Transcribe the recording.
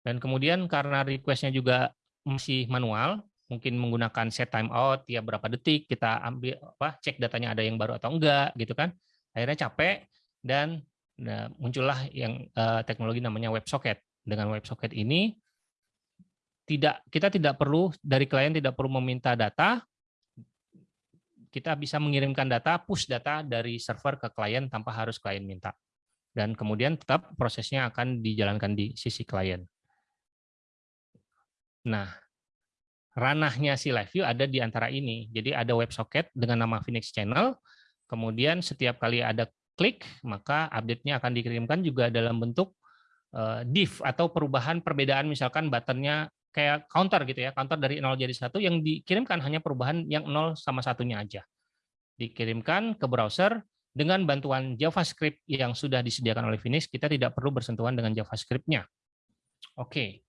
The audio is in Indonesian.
Dan kemudian karena request-nya juga masih manual, mungkin menggunakan set timeout tiap berapa detik kita ambil apa cek datanya ada yang baru atau enggak gitu kan. Akhirnya capek dan nah, muncullah yang uh, teknologi namanya WebSocket. Dengan WebSocket ini tidak kita tidak perlu dari klien tidak perlu meminta data kita bisa mengirimkan data, push data dari server ke klien tanpa harus klien minta. Dan kemudian tetap prosesnya akan dijalankan di sisi klien. Nah, ranahnya si LiveView ada di antara ini. Jadi ada WebSocket dengan nama Phoenix Channel, kemudian setiap kali ada klik, maka update-nya akan dikirimkan juga dalam bentuk uh, div atau perubahan perbedaan misalkan buttonnya kayak counter gitu ya, counter dari 0 jadi satu yang dikirimkan hanya perubahan yang 0 sama satunya aja. Dikirimkan ke browser dengan bantuan JavaScript yang sudah disediakan oleh Phoenix, kita tidak perlu bersentuhan dengan JavaScript-nya. Oke,